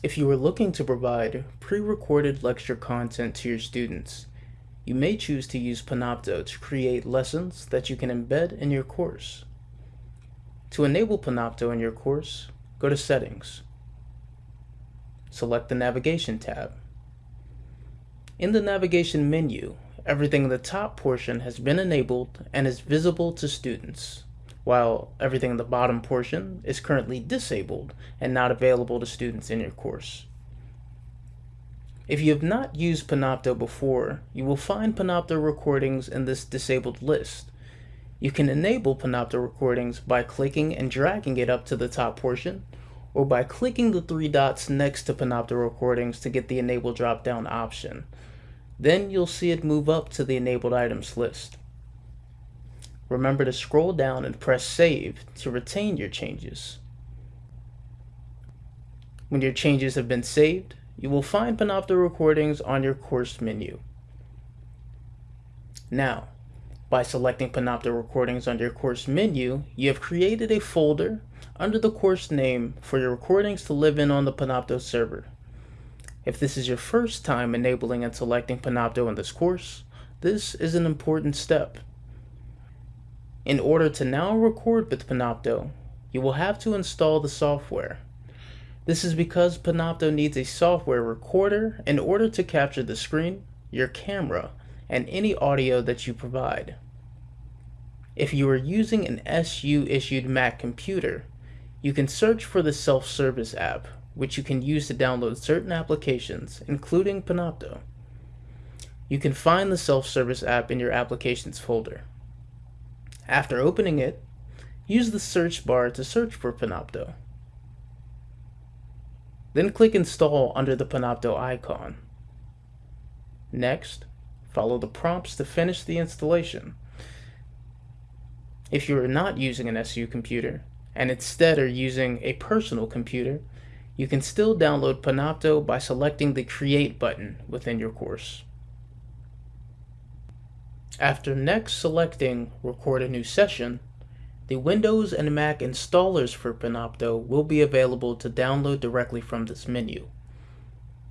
If you are looking to provide pre-recorded lecture content to your students, you may choose to use Panopto to create lessons that you can embed in your course. To enable Panopto in your course, go to Settings. Select the Navigation tab. In the navigation menu, everything in the top portion has been enabled and is visible to students, while everything in the bottom portion is currently disabled and not available to students in your course. If you have not used Panopto before, you will find Panopto recordings in this disabled list. You can enable Panopto recordings by clicking and dragging it up to the top portion, or by clicking the three dots next to Panopto recordings to get the enable drop-down option. Then you'll see it move up to the enabled items list. Remember to scroll down and press save to retain your changes. When your changes have been saved, you will find Panopto recordings on your course menu. Now, by selecting Panopto recordings on your course menu, you have created a folder under the course name for your recordings to live in on the Panopto server. If this is your first time enabling and selecting Panopto in this course, this is an important step. In order to now record with Panopto, you will have to install the software. This is because Panopto needs a software recorder in order to capture the screen, your camera, and any audio that you provide. If you are using an SU issued Mac computer, you can search for the self-service app which you can use to download certain applications, including Panopto. You can find the self-service app in your applications folder. After opening it, use the search bar to search for Panopto. Then click Install under the Panopto icon. Next, follow the prompts to finish the installation. If you are not using an SU computer, and instead are using a personal computer, you can still download Panopto by selecting the Create button within your course. After next selecting Record a new session, the Windows and Mac installers for Panopto will be available to download directly from this menu.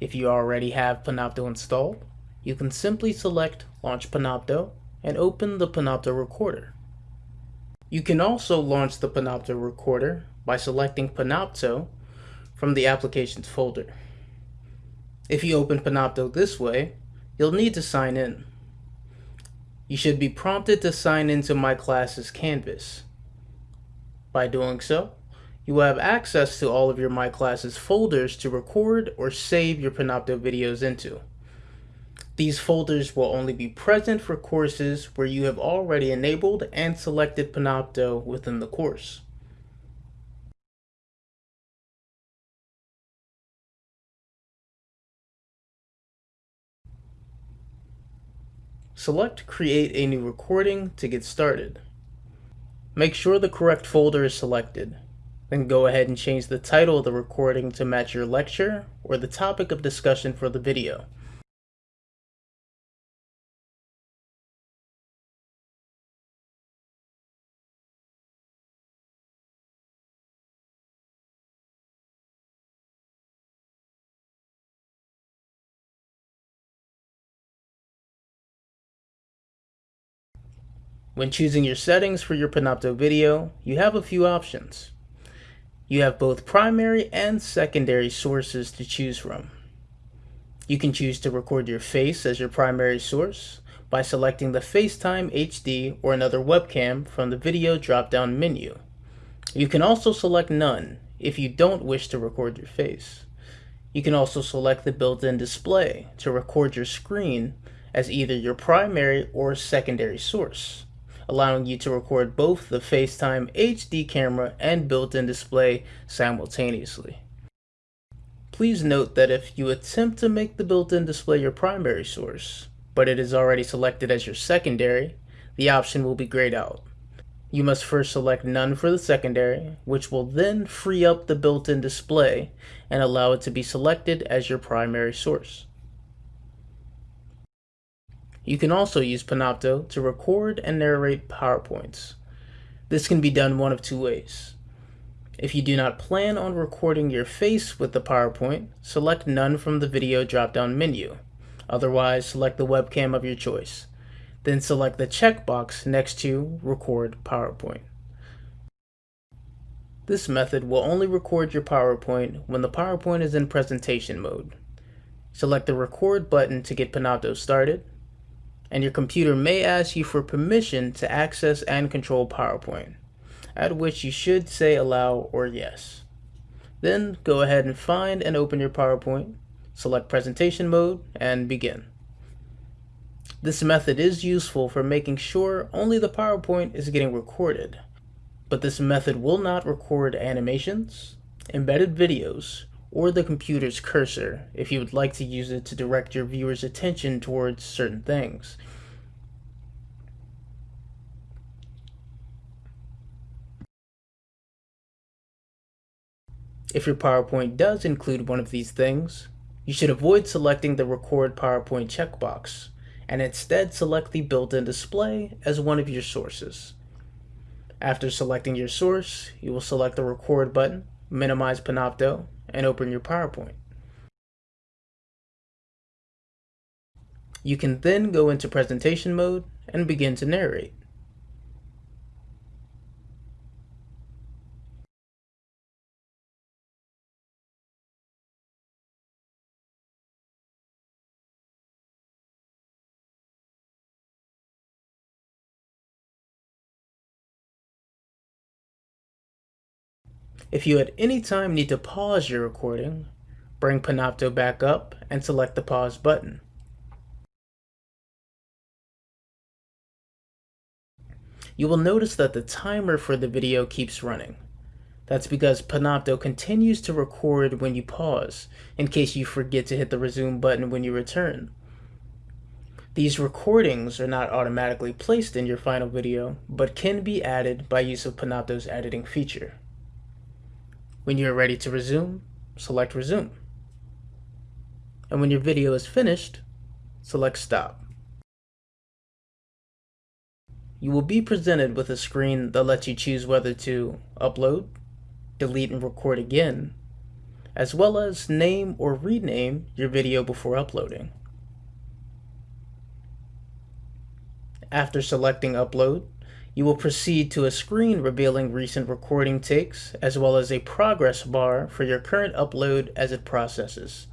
If you already have Panopto installed, you can simply select Launch Panopto and open the Panopto Recorder. You can also launch the Panopto Recorder by selecting Panopto from the Applications folder. If you open Panopto this way, you'll need to sign in. You should be prompted to sign into My Classes Canvas. By doing so, you will have access to all of your My Classes folders to record or save your Panopto videos into. These folders will only be present for courses where you have already enabled and selected Panopto within the course. Select Create a new recording to get started. Make sure the correct folder is selected. Then go ahead and change the title of the recording to match your lecture or the topic of discussion for the video. When choosing your settings for your Panopto video, you have a few options. You have both primary and secondary sources to choose from. You can choose to record your face as your primary source by selecting the FaceTime HD or another webcam from the video drop-down menu. You can also select none if you don't wish to record your face. You can also select the built-in display to record your screen as either your primary or secondary source allowing you to record both the FaceTime HD camera and built-in display simultaneously. Please note that if you attempt to make the built-in display your primary source, but it is already selected as your secondary, the option will be grayed out. You must first select none for the secondary, which will then free up the built-in display and allow it to be selected as your primary source. You can also use Panopto to record and narrate PowerPoints. This can be done one of two ways. If you do not plan on recording your face with the PowerPoint, select None from the video drop-down menu. Otherwise, select the webcam of your choice. Then select the checkbox next to Record PowerPoint. This method will only record your PowerPoint when the PowerPoint is in presentation mode. Select the Record button to get Panopto started, and your computer may ask you for permission to access and control PowerPoint at which you should say allow or yes. Then go ahead and find and open your PowerPoint, select presentation mode, and begin. This method is useful for making sure only the PowerPoint is getting recorded, but this method will not record animations, embedded videos, or the computer's cursor if you would like to use it to direct your viewer's attention towards certain things. If your PowerPoint does include one of these things, you should avoid selecting the Record PowerPoint checkbox, and instead select the built-in display as one of your sources. After selecting your source, you will select the Record button, minimize Panopto, and open your PowerPoint. You can then go into presentation mode and begin to narrate. If you at any time need to pause your recording, bring Panopto back up and select the pause button. You will notice that the timer for the video keeps running. That's because Panopto continues to record when you pause, in case you forget to hit the resume button when you return. These recordings are not automatically placed in your final video, but can be added by use of Panopto's editing feature. When you are ready to resume, select resume. And when your video is finished, select stop. You will be presented with a screen that lets you choose whether to upload, delete and record again, as well as name or rename your video before uploading. After selecting upload, you will proceed to a screen revealing recent recording takes, as well as a progress bar for your current upload as it processes.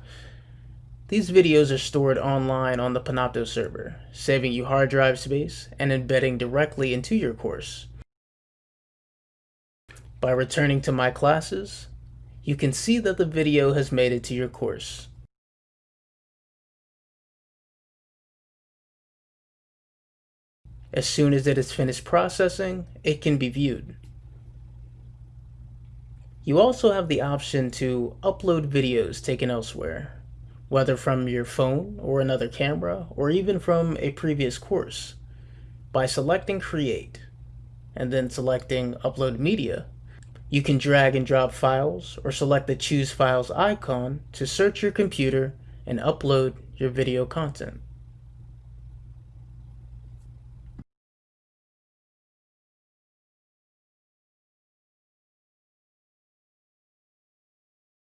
These videos are stored online on the Panopto server, saving you hard drive space and embedding directly into your course. By returning to My Classes, you can see that the video has made it to your course. As soon as it is finished processing, it can be viewed. You also have the option to upload videos taken elsewhere, whether from your phone or another camera, or even from a previous course. By selecting Create, and then selecting Upload Media, you can drag and drop files or select the Choose Files icon to search your computer and upload your video content.